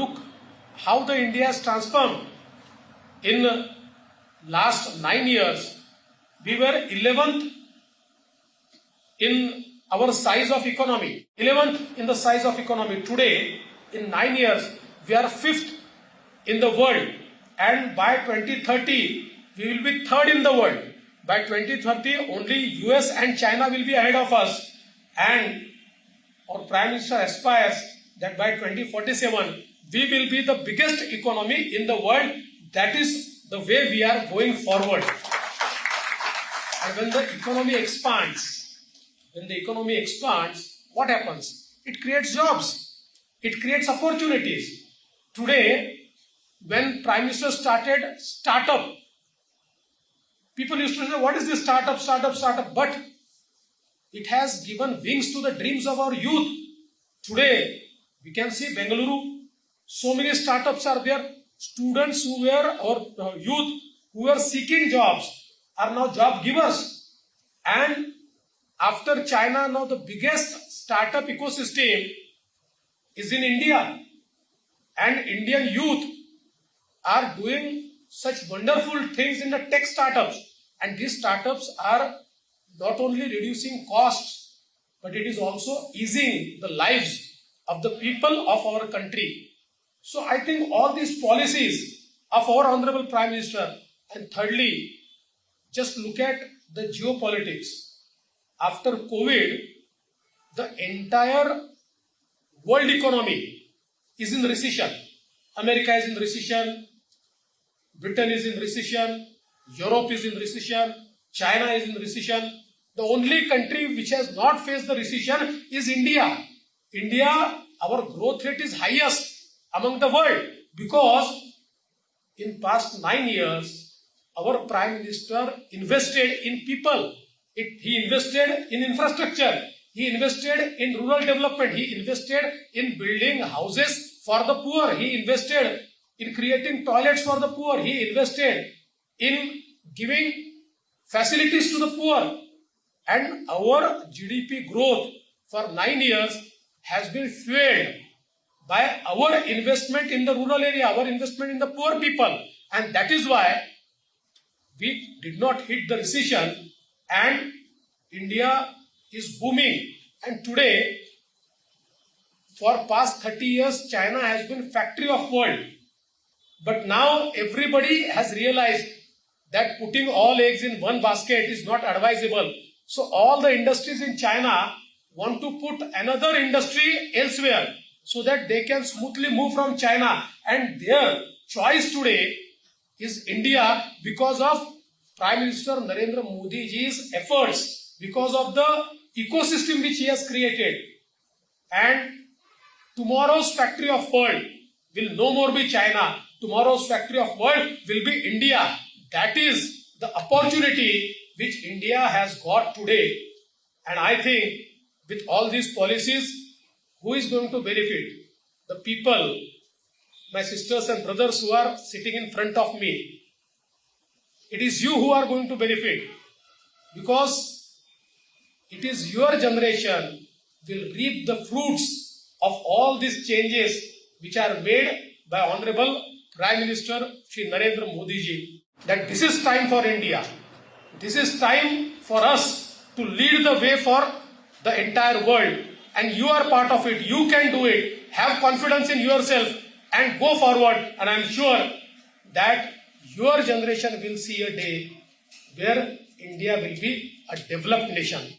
look how the India has transformed in last nine years. We were 11th in our size of economy, 11th in the size of economy. Today, in nine years, we are fifth in the world, and by 2030, we will be third in the world. By 2030, only US and China will be ahead of us, and our Prime Minister aspires that by 2047, we will be the biggest economy in the world. That is the way we are going forward. And when the economy expands, when the economy expands, what happens? It creates jobs. It creates opportunities. Today, when Prime Minister started startup, people used to say, what is this startup, startup, startup? But it has given wings to the dreams of our youth. Today, we can see Bengaluru, so many startups are there. Students who were, or uh, youth who were seeking jobs are now job givers. And after China, now the biggest startup ecosystem is in India. And Indian youth are doing such wonderful things in the tech startups. And these startups are not only reducing costs, but it is also easing the lives of the people of our country. So I think all these policies of our Honorable Prime Minister, and thirdly, just look at the geopolitics. After COVID, the entire world economy is in recession. America is in recession, Britain is in recession, Europe is in recession, China is in recession. The only country which has not faced the recession is India. India, our growth rate is highest among the world because in past nine years, our Prime Minister invested in people. It, he invested in infrastructure. He invested in rural development. He invested in building houses for the poor. He invested in creating toilets for the poor. He invested in giving facilities to the poor. And our GDP growth for nine years has been fueled by our investment in the rural area, our investment in the poor people. And that is why we did not hit the recession and India is booming. And today, for past 30 years, China has been factory of world. But now everybody has realized that putting all eggs in one basket is not advisable. So all the industries in China want to put another industry elsewhere so that they can smoothly move from China. And their choice today is India because of Prime Minister Narendra Modi ji's efforts, because of the ecosystem which he has created. And tomorrow's factory of world will no more be China. Tomorrow's factory of world will be India. That is the opportunity which India has got today. And I think with all these policies, who is going to benefit? The people, my sisters and brothers who are sitting in front of me. It is you who are going to benefit because it is your generation will reap the fruits of all these changes which are made by Honorable Prime Minister Shri Narendra Modi ji. That this is time for India. This is time for us to lead the way for the entire world. And you are part of it. You can do it. Have confidence in yourself and go forward. And I'm sure that your generation will see a day where India will be a developed nation.